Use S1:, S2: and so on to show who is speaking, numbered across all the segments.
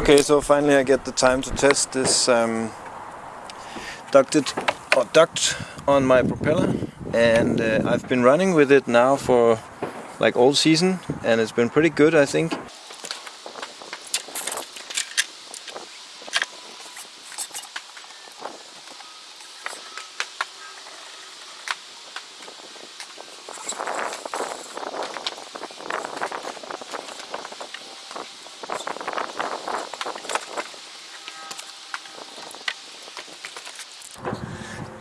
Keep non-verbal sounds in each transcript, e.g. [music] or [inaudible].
S1: Okay, so finally I get the time to test this um, ducted or duct on my propeller and uh, I've been running with it now for like all season and it's been pretty good I think.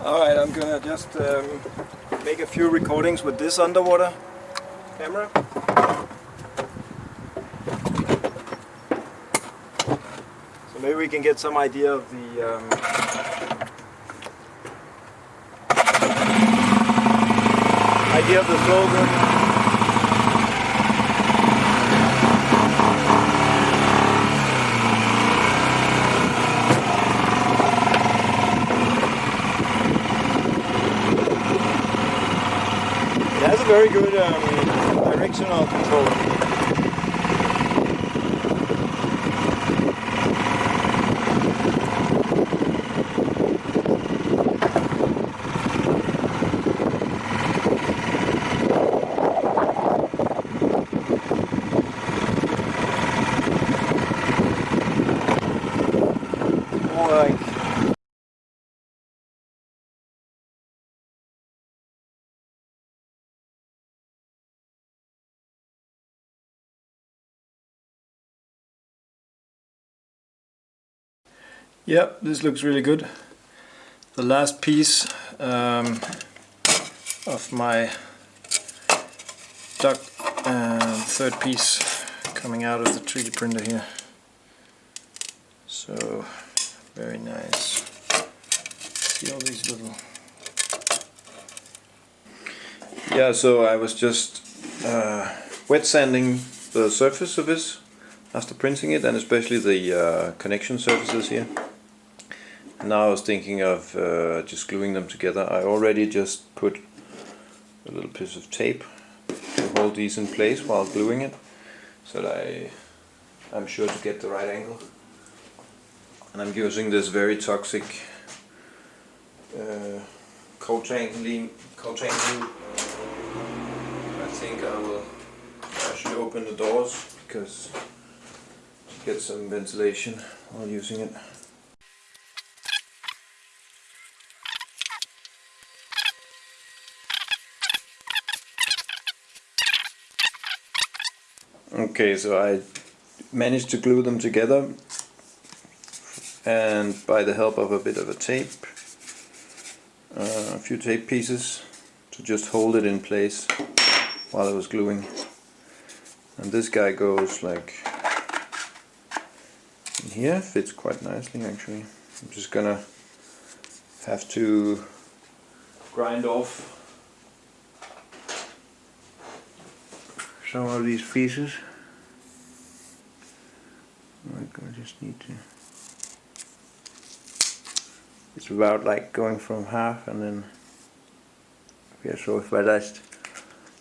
S1: Alright, I'm gonna just um, make a few recordings with this underwater camera. So maybe we can get some idea of the um, idea of the slope. Very good um, directional control. More like Yeah, this looks really good. The last piece um, of my duct, uh, third piece coming out of the 3D printer here. So, very nice. See all these little... Yeah, so I was just uh, wet sanding the surface of this after printing it and especially the uh, connection surfaces here. Now I was thinking of uh, just gluing them together. I already just put a little piece of tape to hold these in place while gluing it so that I, I'm sure to get the right angle. And I'm using this very toxic uh, Coltrane, glue. I think I will should open the doors because to get some ventilation while using it. Okay, so I managed to glue them together and by the help of a bit of a tape, uh, a few tape pieces to just hold it in place while I was gluing. And this guy goes like in here, fits quite nicely actually. I'm just gonna have to grind off some of these pieces. Like I just need to. It's about like going from half and then. Yeah, so if I just,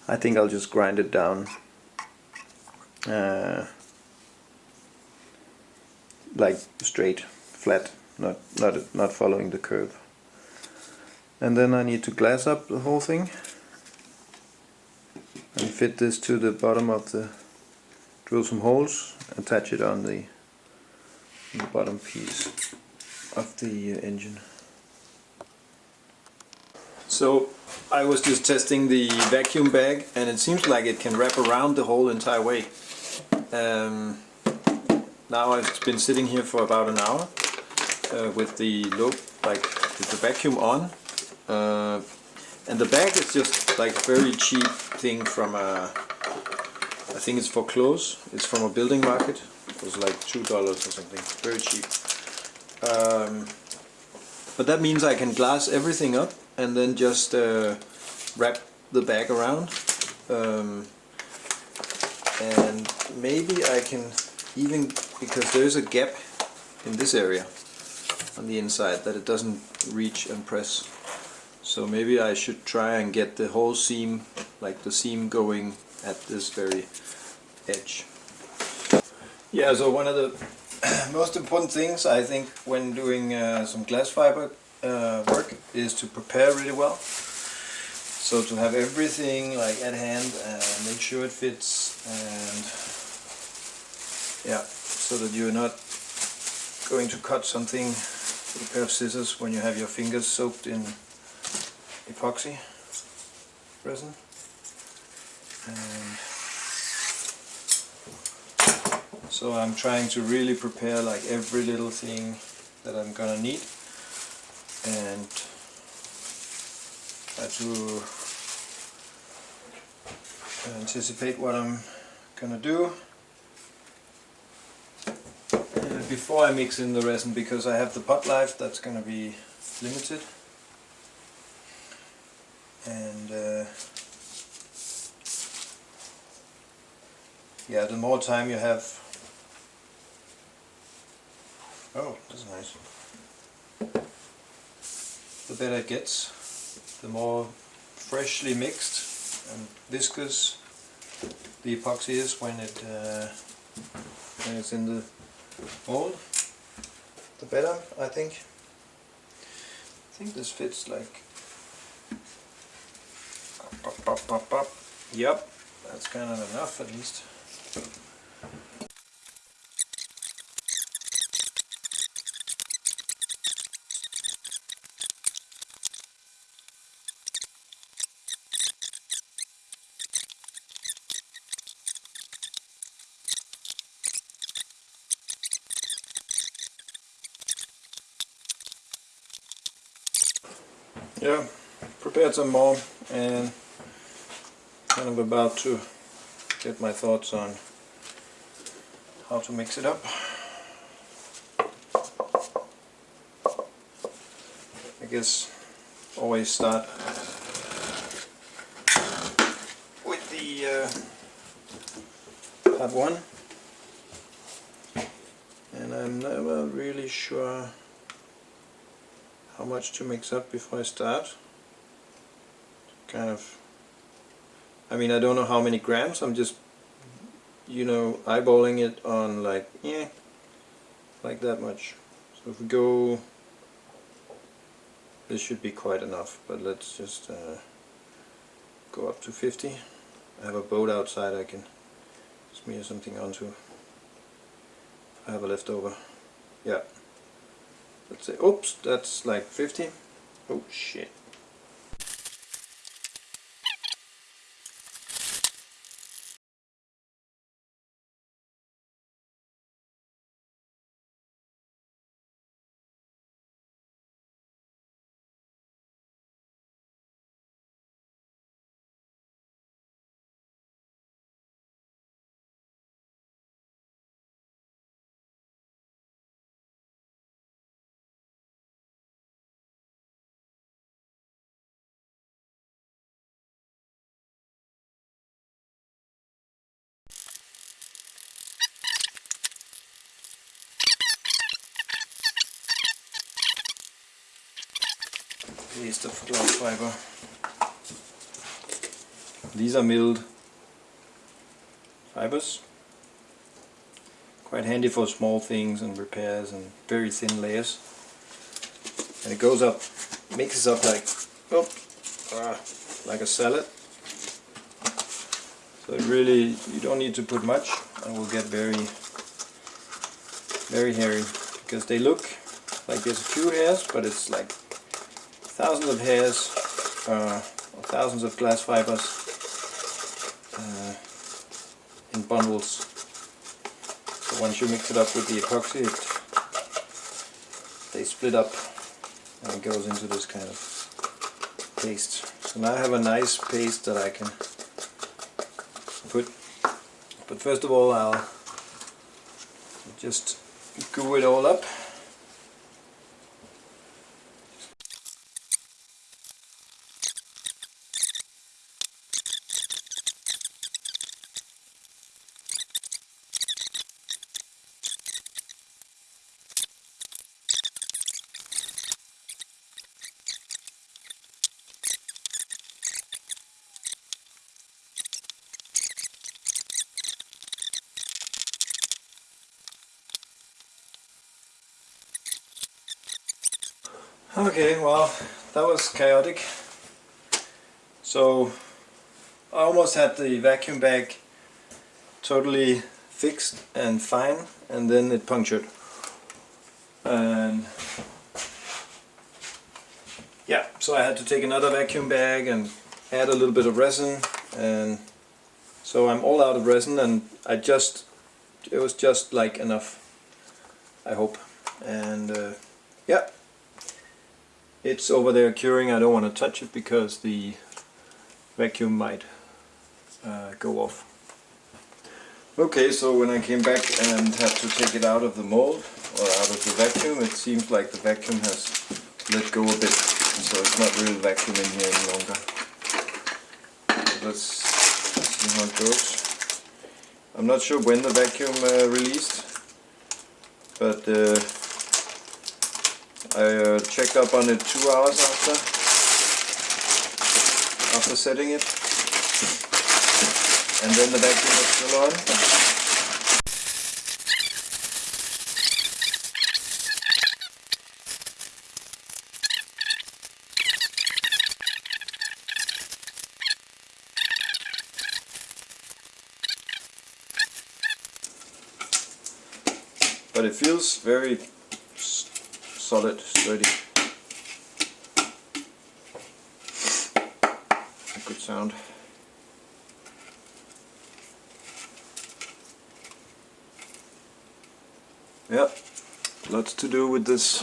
S1: I think I'll just grind it down. Uh, like straight, flat, not not not following the curve. And then I need to glass up the whole thing and fit this to the bottom of the drill some holes attach it on the, the bottom piece of the uh, engine. So I was just testing the vacuum bag and it seems like it can wrap around the whole entire way. Um, now I've been sitting here for about an hour uh, with the low, like with the vacuum on uh, and the bag is just like a very cheap thing from a, I think it's for clothes, it's from a building market, it was like two dollars or something, very cheap. Um, but that means I can glass everything up and then just uh, wrap the bag around. Um, and maybe I can even, because there's a gap in this area on the inside that it doesn't reach and press so maybe I should try and get the whole seam, like the seam going at this very edge. Yeah, so one of the [clears throat] most important things I think when doing uh, some glass fiber uh, work is to prepare really well. So to have everything like at hand and make sure it fits and yeah, so that you're not going to cut something with a pair of scissors when you have your fingers soaked in epoxy resin. And so I'm trying to really prepare like every little thing that I'm gonna need. And try to anticipate what I'm gonna do. Before I mix in the resin because I have the pot life that's gonna be limited. And uh, yeah the more time you have Oh, that's nice. The better it gets, the more freshly mixed and viscous the epoxy is when it uh, when it's in the mold. The better, I think. I think this fits like. Up, up, up, up, Yep, that's kind of enough at least. Yeah, prepared some more and kind of about to get my thoughts on how to mix it up. I guess always start with the uh, one and I'm never really sure how much to mix up before I start. Kind of, I mean I don't know how many grams, I'm just, you know, eyeballing it on like, yeah, like that much. So if we go, this should be quite enough, but let's just uh, go up to 50. I have a boat outside I can smear something onto. I have a leftover. Yeah let's say, oops, that's like 50. Oh shit. Paste of glass fiber. These are milled fibers. Quite handy for small things and repairs and very thin layers. And it goes up, mixes up like, oh, uh, like a salad. So really, you don't need to put much and will get very, very hairy because they look like there's a few hairs, but it's like thousands of hairs, uh, thousands of glass fibers uh, in bundles. So once you mix it up with the epoxy, it, they split up and it goes into this kind of paste. So now I have a nice paste that I can put, but first of all I'll just glue it all up. Okay, well, that was chaotic. So, I almost had the vacuum bag totally fixed and fine, and then it punctured. And yeah, so I had to take another vacuum bag and add a little bit of resin, and so I'm all out of resin, and I just, it was just like enough, I hope. And uh, yeah, it's over there curing. I don't want to touch it because the vacuum might uh, go off. Okay, so when I came back and had to take it out of the mold or out of the vacuum, it seems like the vacuum has let go a bit, so it's not real vacuum in here any longer. Let's see how it goes. I'm not sure when the vacuum uh, released, but uh, I uh, checked up on it two hours after after setting it and then the vacuum was still on. But it feels very solid, sturdy. Good sound. Yep, lots to do with this.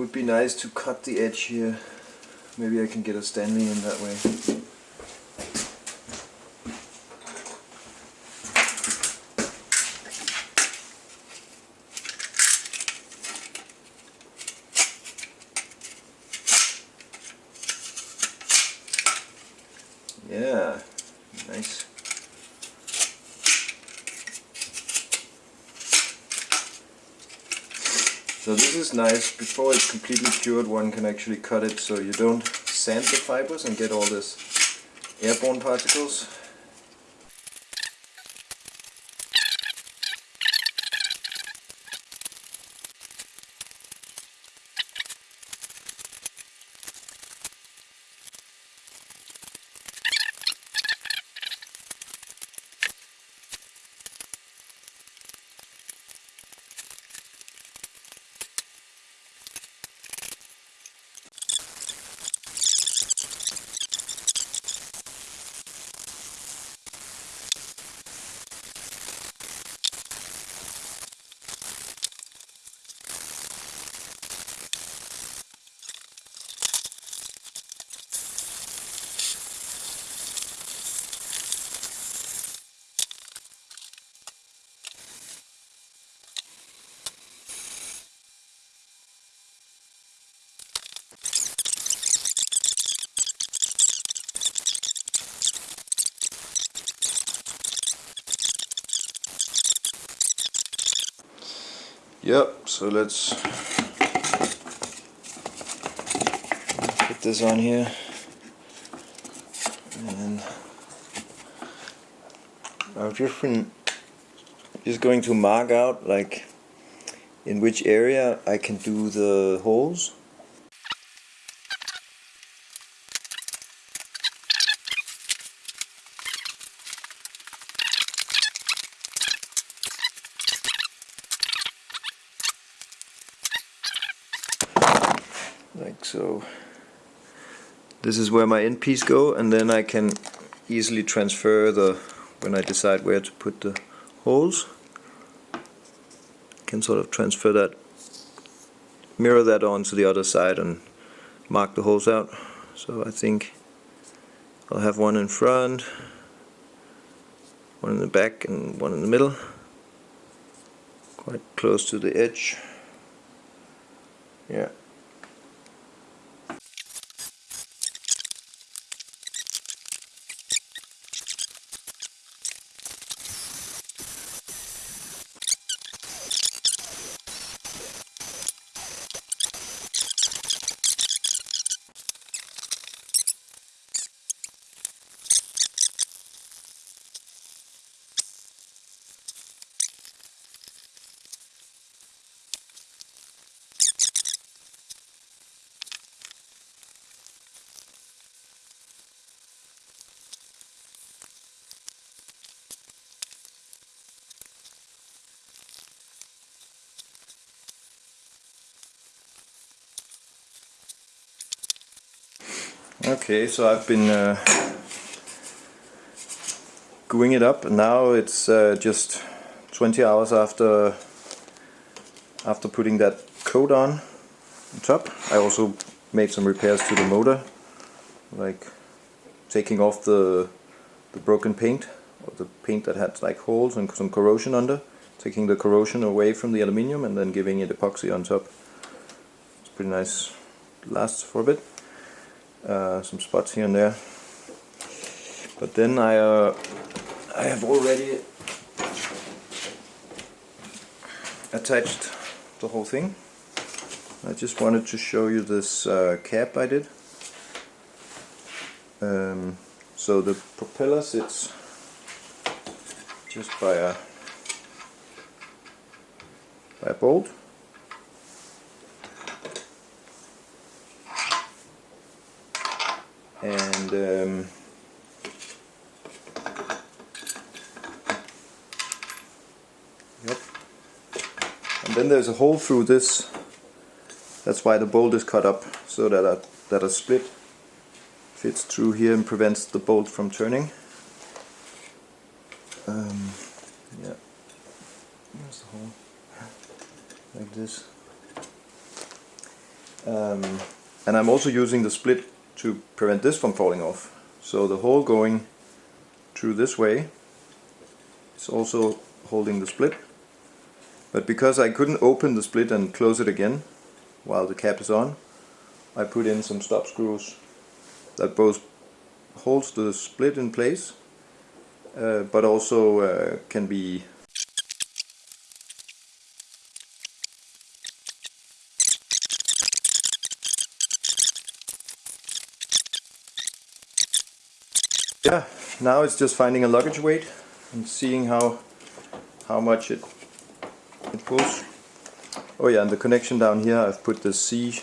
S1: Would be nice to cut the edge here. Maybe I can get a Stanley in that way. Yeah, nice. So this is nice, before it's completely cured one can actually cut it so you don't sand the fibers and get all this airborne particles. Yep, so let's put this on here. And I'm just, just going to mark out like in which area I can do the holes like so this is where my end piece go and then I can easily transfer the when I decide where to put the holes can sort of transfer that mirror that onto the other side and mark the holes out. So I think I'll have one in front one in the back and one in the middle quite close to the edge. Yeah Okay, so I've been uh, it up and now it's uh, just 20 hours after after putting that coat on, on top. I also made some repairs to the motor like taking off the the broken paint or the paint that had like holes and some corrosion under taking the corrosion away from the aluminium and then giving it epoxy on top it's pretty nice lasts for a bit uh, some spots here and there. But then I uh, I have already attached the whole thing. I just wanted to show you this uh, cap I did. Um, so the propeller sits just by a by a bolt and um, yep. And then there's a hole through this. That's why the bolt is cut up so that a, that a split fits through here and prevents the bolt from turning. Um, yeah. There's the hole? Like this. Um, and I'm also using the split to prevent this from falling off. So the hole going through this way is also holding the split. But because I couldn't open the split and close it again while the cap is on I put in some stop screws that both holds the split in place uh, but also uh, can be yeah now it's just finding a luggage weight and seeing how how much it it pulls. Oh yeah and the connection down here I've put the C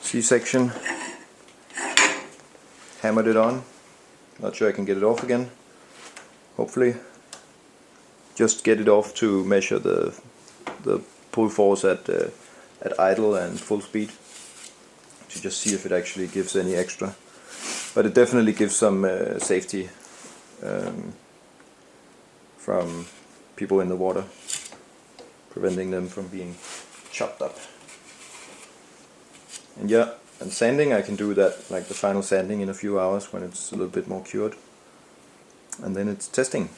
S1: C section hammered it on. Not sure I can get it off again. Hopefully just get it off to measure the the pull force at uh, at idle and full speed to just see if it actually gives any extra. But it definitely gives some uh, safety um, from people in the water preventing them from being chopped up. And yeah and sanding I can do that like the final sanding in a few hours when it's a little bit more cured. And then it's testing